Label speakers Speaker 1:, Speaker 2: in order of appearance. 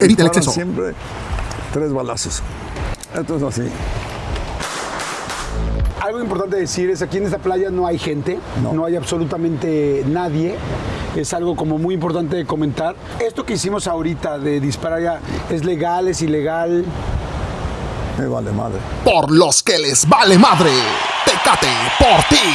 Speaker 1: Evita el
Speaker 2: siempre tres balazos. Esto es así.
Speaker 3: Algo importante decir es aquí en esta playa no hay gente,
Speaker 2: no,
Speaker 3: hay absolutamente nadie. Es algo como muy importante de comentar. Esto que hicimos ahorita de disparar ya es legal, es ilegal.
Speaker 2: Me vale madre.
Speaker 1: Por los que les vale madre. Tecate por ti.